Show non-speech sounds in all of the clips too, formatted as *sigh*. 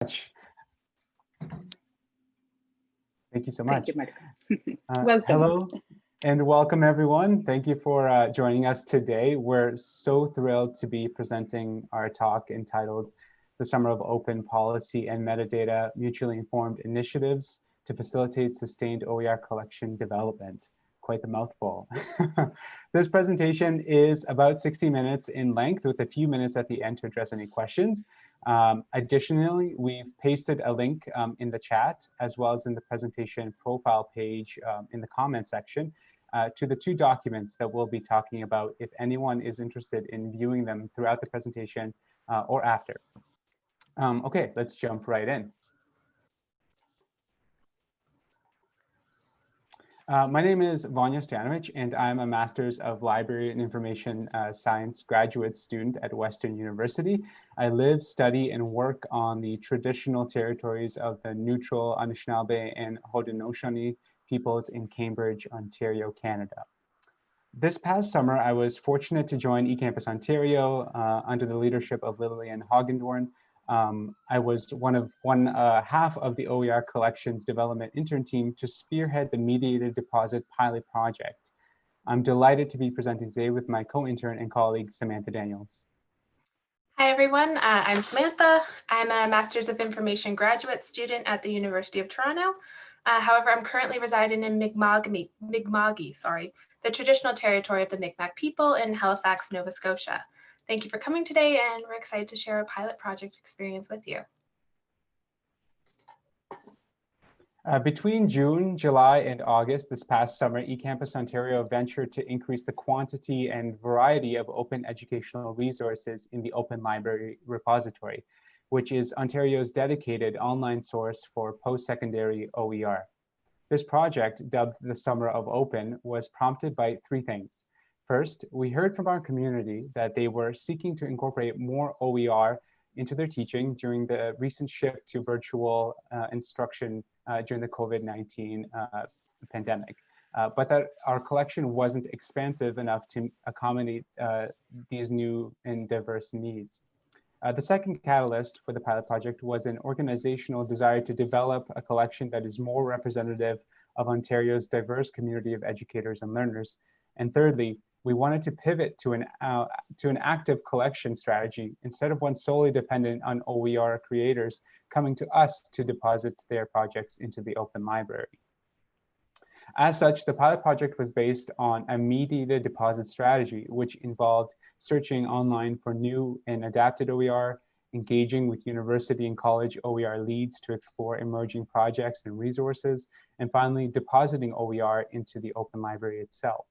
much. Thank you so much. Thank you, Uh, *laughs* Welcome. Hello and welcome everyone. Thank you for uh, joining us today. We're so thrilled to be presenting our talk entitled The Summer of Open Policy and Metadata Mutually Informed Initiatives to Facilitate Sustained OER Collection Development. Quite the mouthful. *laughs* this presentation is about 60 minutes in length with a few minutes at the end to address any questions. Um, additionally, we've pasted a link um, in the chat as well as in the presentation profile page um, in the comment section uh, to the two documents that we'll be talking about if anyone is interested in viewing them throughout the presentation uh, or after. Um, okay, let's jump right in. Uh, my name is Vanya Stanovich, and I'm a Master's of Library and Information uh, Science graduate student at Western University. I live, study, and work on the traditional territories of the neutral Anishinaabe and Haudenosaunee peoples in Cambridge, Ontario, Canada. This past summer, I was fortunate to join eCampus Ontario uh, under the leadership of Lillian Hagedorn, um, I was one of one uh, half of the OER collections development intern team to spearhead the mediated deposit pilot project. I'm delighted to be presenting today with my co-intern and colleague, Samantha Daniels. Hi, everyone. Uh, I'm Samantha. I'm a Master's of Information graduate student at the University of Toronto. Uh, however, I'm currently residing in Mi'kma'ki, Mi'kma'ki, sorry, the traditional territory of the Mi'kmaq people in Halifax, Nova Scotia. Thank you for coming today and we're excited to share a pilot project experience with you. Uh, between June, July, and August this past summer, eCampus Ontario ventured to increase the quantity and variety of open educational resources in the Open Library repository, which is Ontario's dedicated online source for post-secondary OER. This project, dubbed the Summer of Open, was prompted by three things. First, we heard from our community that they were seeking to incorporate more OER into their teaching during the recent shift to virtual uh, instruction uh, during the COVID-19 uh, pandemic. Uh, but that our collection wasn't expansive enough to accommodate uh, these new and diverse needs. The second catalyst for the pilot project was an organizational desire to develop a collection that is more representative of Ontario's diverse community of educators and learners. And thirdly, we wanted to pivot to an, uh, to an active collection strategy instead of one solely dependent on OER creators coming to us to deposit their projects into the open library. As such, the pilot project was based on a mediated deposit strategy, which involved searching online for new and adapted OER, engaging with university and college OER leads to explore emerging projects and resources, and finally depositing OER into the open library itself.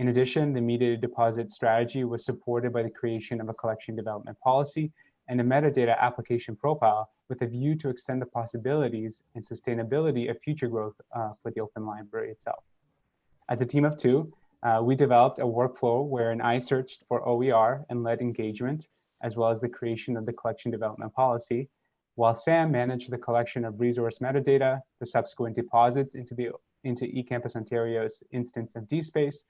In addition, the mediated deposit strategy was supported by the creation of a collection development policy and a metadata application profile with a view to extend the possibilities and sustainability of future growth uh, for the open library itself. As a team of two, uh, we developed a workflow wherein I searched for OER and led engagement, as well as the creation of the collection development policy, while Sam managed the collection of resource metadata, the subsequent deposits into, the, into eCampus Ontario's instance of DSpace,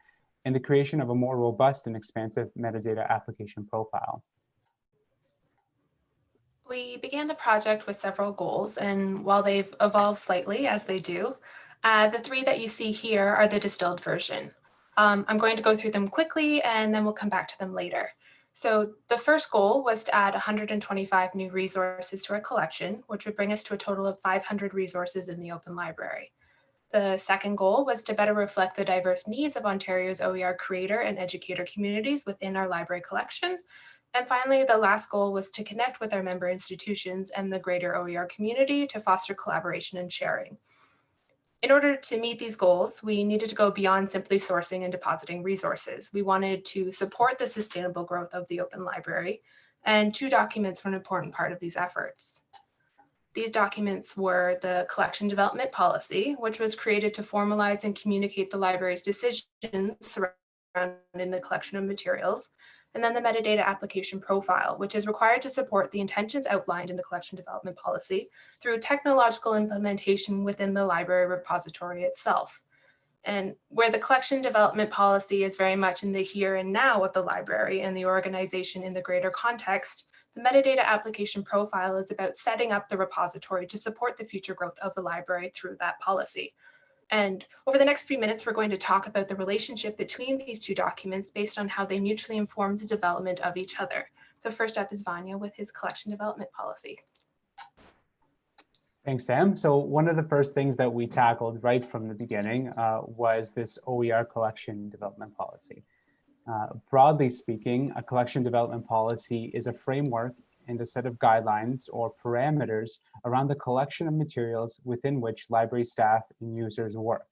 and the creation of a more robust and expansive metadata application profile. We began the project with several goals, and while they've evolved slightly as they do, uh, the three that you see here are the distilled version. Um, I'm going to go through them quickly and then we'll come back to them later. So the first goal was to add 125 new resources to our collection, which would bring us to a total of 500 resources in the open library. The second goal was to better reflect the diverse needs of Ontario's OER creator and educator communities within our library collection. And finally, the last goal was to connect with our member institutions and the greater OER community to foster collaboration and sharing. In order to meet these goals, we needed to go beyond simply sourcing and depositing resources. We wanted to support the sustainable growth of the open library, and two documents were an important part of these efforts. These documents were the collection development policy, which was created to formalize and communicate the library's decisions surrounding the collection of materials, and then the metadata application profile, which is required to support the intentions outlined in the collection development policy through technological implementation within the library repository itself. And where the collection development policy is very much in the here and now of the library and the organization in the greater context, the metadata application profile is about setting up the repository to support the future growth of the library through that policy. And over the next few minutes, we're going to talk about the relationship between these two documents based on how they mutually inform the development of each other. So first up is Vanya with his collection development policy. Thanks, Sam. So one of the first things that we tackled right from the beginning uh, was this OER collection development policy. Uh, broadly speaking, a collection development policy is a framework and a set of guidelines or parameters around the collection of materials within which library staff and users work.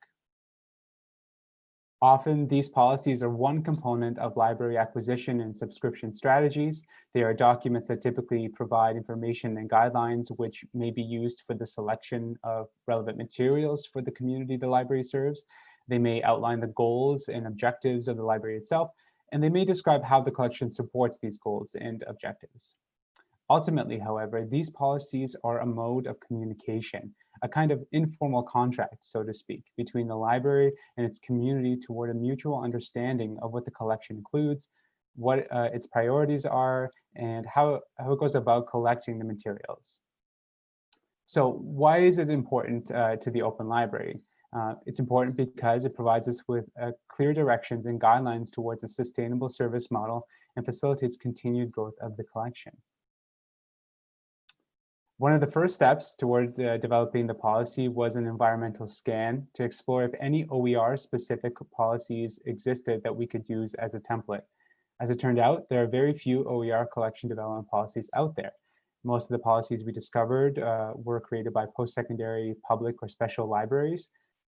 Often these policies are one component of library acquisition and subscription strategies. They are documents that typically provide information and guidelines which may be used for the selection of relevant materials for the community the library serves. They may outline the goals and objectives of the library itself, and they may describe how the collection supports these goals and objectives. Ultimately, however, these policies are a mode of communication, a kind of informal contract, so to speak, between the library and its community toward a mutual understanding of what the collection includes, what uh, its priorities are, and how, how it goes about collecting the materials. So why is it important uh, to the Open Library? Uh, it's important because it provides us with uh, clear directions and guidelines towards a sustainable service model and facilitates continued growth of the collection. One of the first steps toward uh, developing the policy was an environmental scan to explore if any OER specific policies existed that we could use as a template. As it turned out, there are very few OER collection development policies out there. Most of the policies we discovered uh, were created by post-secondary public or special libraries.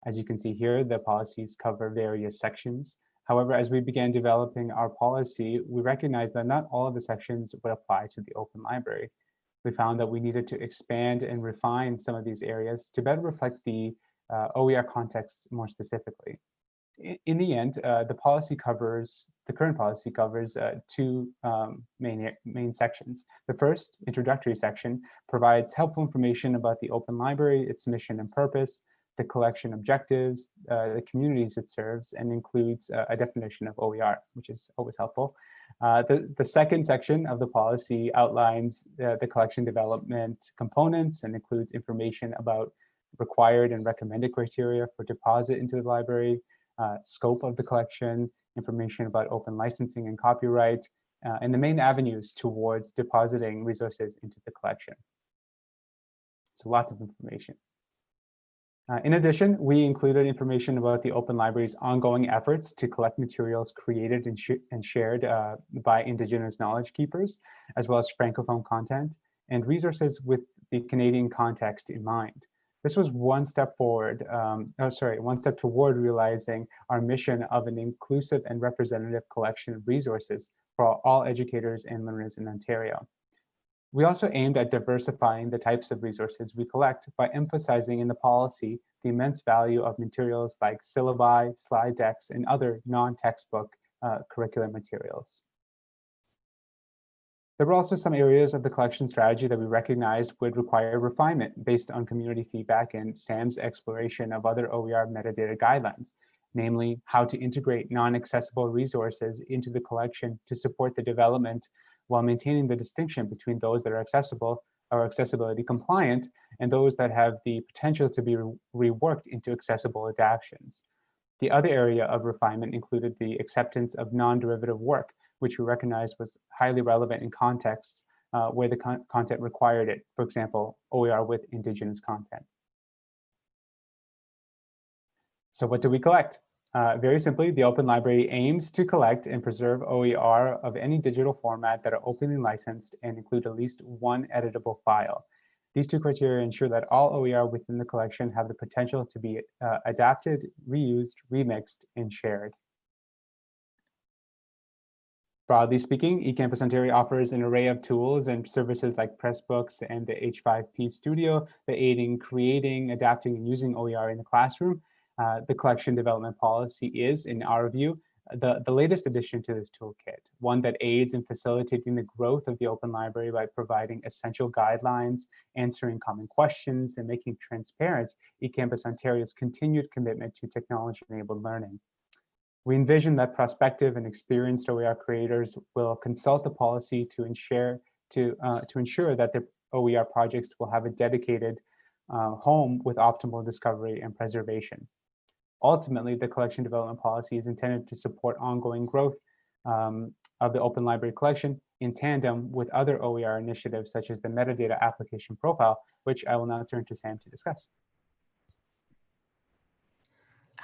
As you can see here, the policies cover various sections. However, as we began developing our policy, we recognized that not all of the sections would apply to the open library we found that we needed to expand and refine some of these areas to better reflect the uh, OER context more specifically. In, the end, uh, the policy covers, the current policy covers uh, two um, main, main sections. The first, introductory section, provides helpful information about the Open Library, its mission and purpose, the collection objectives, uh, the communities it serves, and includes uh, a definition of OER, which is always helpful. Uh, the, the second section of the policy outlines the, the collection development components and includes information about required and recommended criteria for deposit into the library, uh, scope of the collection, information about open licensing and copyright, uh, and the main avenues towards depositing resources into the collection. So lots of information. Uh, in addition, we included information about the Open Library's ongoing efforts to collect materials created and, sh and shared uh, by Indigenous knowledge keepers, as well as Francophone content, and resources with the Canadian context in mind. This was one step forward, um, oh, sorry, one step toward realizing our mission of an inclusive and representative collection of resources for all educators and learners in Ontario. We also aimed at diversifying the types of resources we collect by emphasizing in the policy the immense value of materials like syllabi, slide decks, and other non-textbook uh, curricular materials. There were also some areas of the collection strategy that we recognized would require refinement based on community feedback and SAM's exploration of other OER metadata guidelines, namely how to integrate non-accessible resources into the collection to support the development while maintaining the distinction between those that are accessible or accessibility compliant and those that have the potential to be re reworked into accessible adaptations. The other area of refinement included the acceptance of non-derivative work, which we recognized was highly relevant in contexts uh, where the con content required it, for example, OER with Indigenous content. So what do we collect? Uh, very simply, the Open Library aims to collect and preserve OER of any digital format that are openly licensed and include at least one editable file. These two criteria ensure that all OER within the collection have the potential to be uh, adapted, reused, remixed, and shared. Broadly speaking, eCampus Ontario offers an array of tools and services like Pressbooks and the H5P Studio that aid in creating, adapting, and using OER in the classroom uh, the collection development policy is, in our view, the, the latest addition to this toolkit, one that aids in facilitating the growth of the open library by providing essential guidelines, answering common questions, and making transparent eCampus Ontario's continued commitment to technology-enabled learning. We envision that prospective and experienced OER creators will consult the policy to ensure, to, uh, to ensure that their OER projects will have a dedicated uh, home with optimal discovery and preservation. Ultimately, the collection development policy is intended to support ongoing growth um, of the open library collection in tandem with other OER initiatives such as the metadata application profile, which I will now turn to Sam to discuss.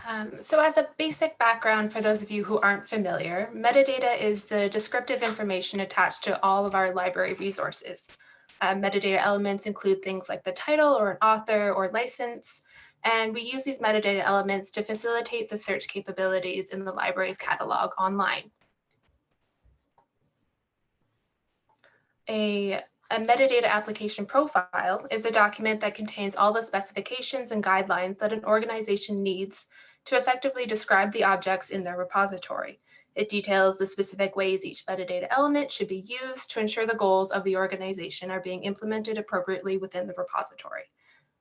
Um, so as a basic background for those of you who aren't familiar, metadata is the descriptive information attached to all of our library resources. Uh, metadata elements include things like the title or an author or license, and we use these metadata elements to facilitate the search capabilities in the library's catalog online. A, a metadata application profile is a document that contains all the specifications and guidelines that an organization needs to effectively describe the objects in their repository. It details the specific ways each metadata element should be used to ensure the goals of the organization are being implemented appropriately within the repository.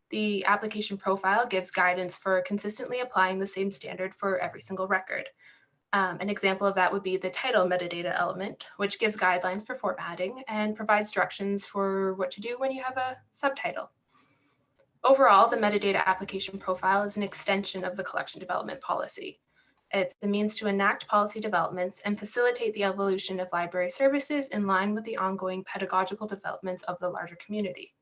The application profile gives guidance for consistently applying the same standard for every single record. Um, an example of that would be the title metadata element, which gives guidelines for formatting and provides directions for what to do when you have a subtitle. Overall, the metadata application profile is an extension of the collection development policy. It's the means to enact policy developments and facilitate the evolution of library services in line with the ongoing pedagogical developments of the larger community.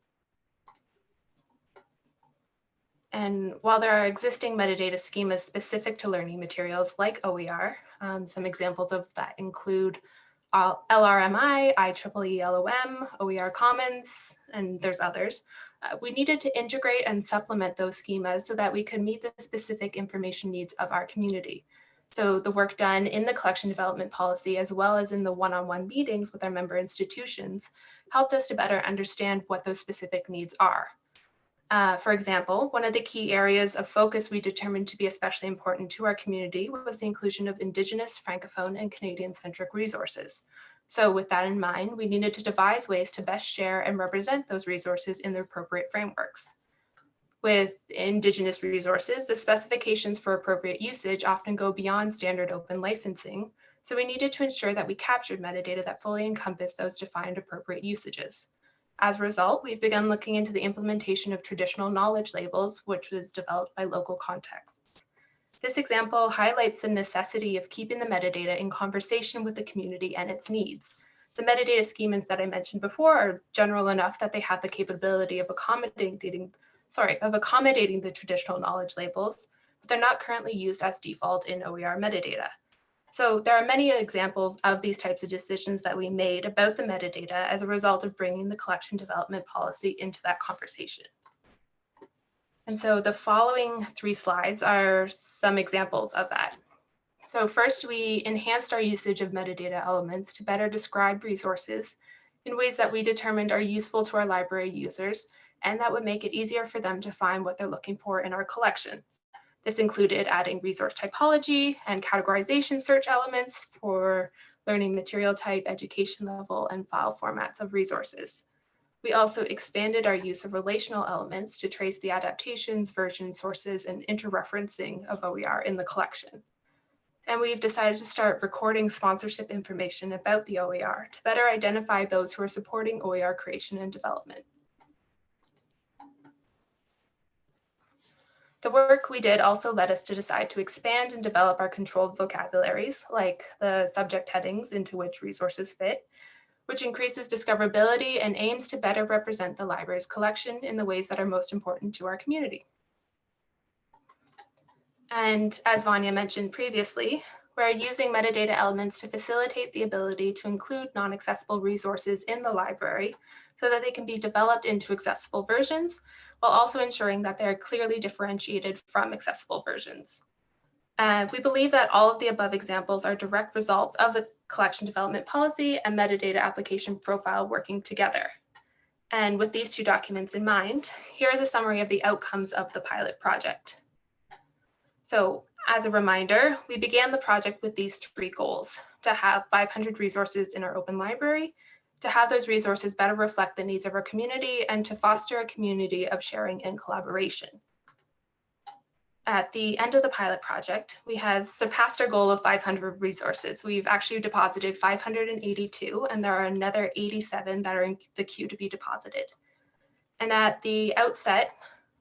And while there are existing metadata schemas specific to learning materials like OER, um, some examples of that include LRMI, IEEE LOM, OER Commons, and there's others. Uh, we needed to integrate and supplement those schemas so that we could meet the specific information needs of our community. So the work done in the collection development policy, as well as in the one-on-one -on -one meetings with our member institutions, helped us to better understand what those specific needs are. Uh, for example, one of the key areas of focus we determined to be especially important to our community was the inclusion of Indigenous, Francophone, and Canadian-centric resources. So with that in mind, we needed to devise ways to best share and represent those resources in the appropriate frameworks. With Indigenous resources, the specifications for appropriate usage often go beyond standard open licensing, so we needed to ensure that we captured metadata that fully encompassed those defined appropriate usages. As a result, we've begun looking into the implementation of traditional knowledge labels, which was developed by local contexts. This example highlights the necessity of keeping the metadata in conversation with the community and its needs. The metadata schemas that I mentioned before are general enough that they have the capability of accommodating, sorry, of accommodating the traditional knowledge labels, but they're not currently used as default in OER metadata. So there are many examples of these types of decisions that we made about the metadata as a result of bringing the collection development policy into that conversation. And so the following three slides are some examples of that. So first, we enhanced our usage of metadata elements to better describe resources in ways that we determined are useful to our library users and that would make it easier for them to find what they're looking for in our collection. This included adding resource typology and categorization search elements for learning material type, education level, and file formats of resources. We also expanded our use of relational elements to trace the adaptations, version sources, and interreferencing of OER in the collection. And we've decided to start recording sponsorship information about the OER to better identify those who are supporting OER creation and development. The work we did also led us to decide to expand and develop our controlled vocabularies, like the subject headings into which resources fit, which increases discoverability and aims to better represent the library's collection in the ways that are most important to our community. And as Vanya mentioned previously, we're using metadata elements to facilitate the ability to include non-accessible resources in the library so that they can be developed into accessible versions while also ensuring that they're clearly differentiated from accessible versions. Uh, we believe that all of the above examples are direct results of the collection development policy and metadata application profile working together. And with these two documents in mind, here is a summary of the outcomes of the pilot project. So As a reminder, we began the project with these three goals, to have 500 resources in our open library, to have those resources better reflect the needs of our community, and to foster a community of sharing and collaboration. At the end of the pilot project, we had surpassed our goal of 500 resources. We've actually deposited 582, and there are another 87 that are in the queue to be deposited. And at the outset,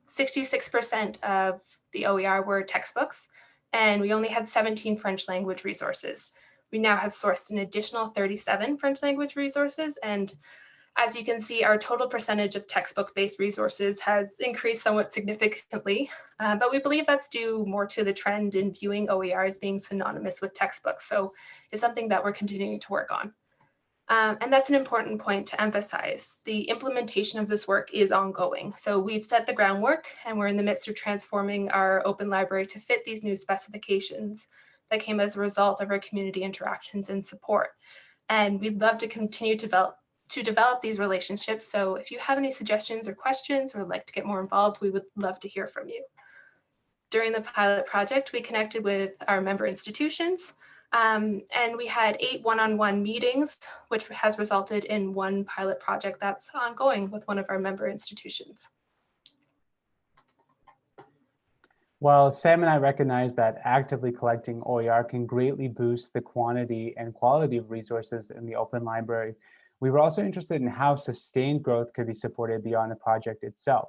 66% of the OER were textbooks, and we only had 17 French language resources. We now have sourced an additional 37 French language resources, and as you can see, our total percentage of textbook-based resources has increased somewhat significantly, uh, but we believe that's due more to the trend in viewing OER as being synonymous with textbooks, so it's something that we're continuing to work on. Um, and that's an important point to emphasize. The implementation of this work is ongoing. So we've set the groundwork and we're in the midst of transforming our open library to fit these new specifications that came as a result of our community interactions and support. And we'd love to continue to develop, to develop these relationships. So if you have any suggestions or questions or would like to get more involved, we would love to hear from you. During the pilot project, we connected with our member institutions, um, and we had eight one-on-one -on -one meetings, which has resulted in one pilot project that's ongoing with one of our member institutions. While Sam and I recognize that actively collecting OER can greatly boost the quantity and quality of resources in the open library, we were also interested in how sustained growth could be supported beyond the project itself.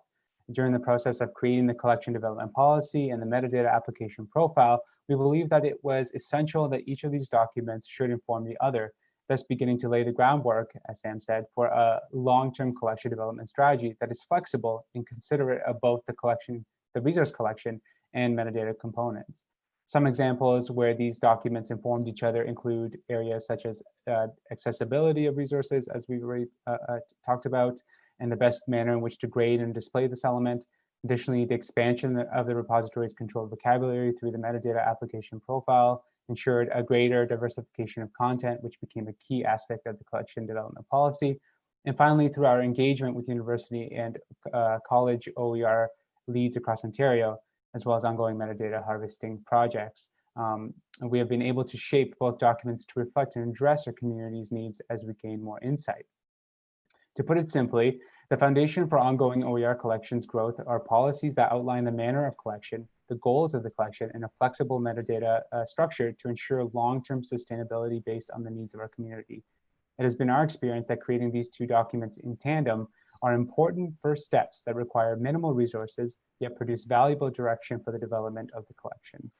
During the process of creating the collection development policy and the metadata application profile, we believe that it was essential that each of these documents should inform the other, thus beginning to lay the groundwork, as Sam said, for a long-term collection development strategy that is flexible and considerate of both the collection, the resource collection and metadata components. Some examples where these documents informed each other include areas such as uh, accessibility of resources, as we already uh, uh, talked about, and the best manner in which to grade and display this element, Additionally, the expansion of the repository's controlled vocabulary through the metadata application profile ensured a greater diversification of content, which became a key aspect of the collection development policy. And finally, through our engagement with university and uh, college OER leads across Ontario, as well as ongoing metadata harvesting projects. Um, we have been able to shape both documents to reflect and address our community's needs as we gain more insight. To put it simply, the foundation for ongoing OER collections growth are policies that outline the manner of collection, the goals of the collection, and a flexible metadata uh, structure to ensure long-term sustainability based on the needs of our community. It has been our experience that creating these two documents in tandem are important first steps that require minimal resources, yet produce valuable direction for the development of the collection.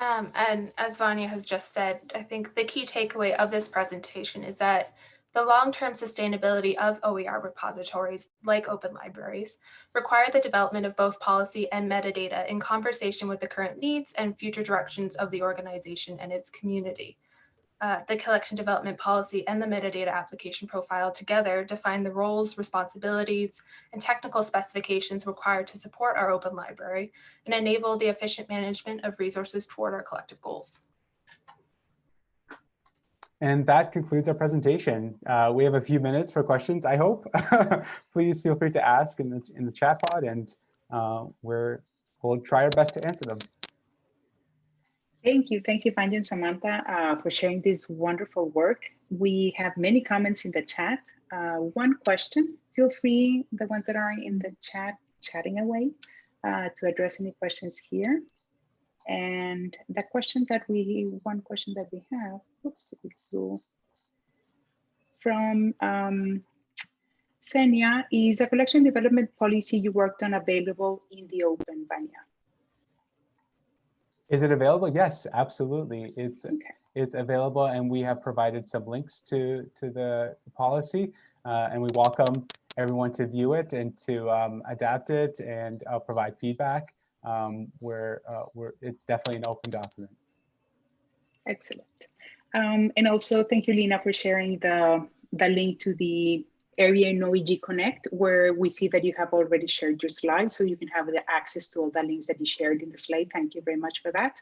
Um, and as Vanya has just said, I think the key takeaway of this presentation is that the long-term sustainability of OER repositories, like open libraries, require the development of both policy and metadata in conversation with the current needs and future directions of the organization and its community. Uh, the collection development policy and the metadata application profile together define the roles, responsibilities, and technical specifications required to support our open library and enable the efficient management of resources toward our collective goals. And that concludes our presentation. Uh, we have a few minutes for questions, I hope. *laughs* Please feel free to ask in the, in the chat pod and uh, we're, we'll try our best to answer them. Thank you. Thank you, Vanya and Samantha, uh, for sharing this wonderful work. We have many comments in the chat. Uh, one question, feel free, the ones that are in the chat, chatting away, uh, to address any questions here. And the question that we, one question that we have, oops, from um, Senia, is a collection development policy you worked on available in the open, Vanya? Is it available? Yes, absolutely. It's okay. it's available, and we have provided some links to to the policy, uh, and we welcome everyone to view it and to um, adapt it and uh, provide feedback um, where, uh, where it's definitely an open document. Excellent. Um, and also thank you, Lina, for sharing the, the link to the area in OEG Connect, where we see that you have already shared your slides, so you can have the access to all the links that you shared in the slide. Thank you very much for that.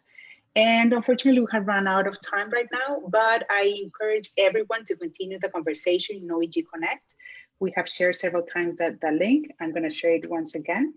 And unfortunately, we have run out of time right now, but I encourage everyone to continue the conversation in OEG Connect. We have shared several times that the link. I'm going to share it once again.